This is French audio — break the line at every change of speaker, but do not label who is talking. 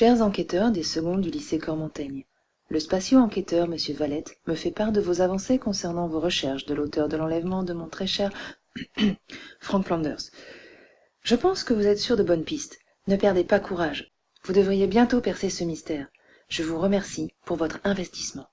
chers enquêteurs des secondes du lycée cormontaigne le spatio enquêteur m. Valette me fait part de vos avancées concernant vos recherches de l'auteur de l'enlèvement de mon très cher frank flanders. Je pense que vous êtes sur de bonnes pistes. Ne perdez pas courage. Vous devriez bientôt percer ce mystère. Je vous remercie pour votre investissement.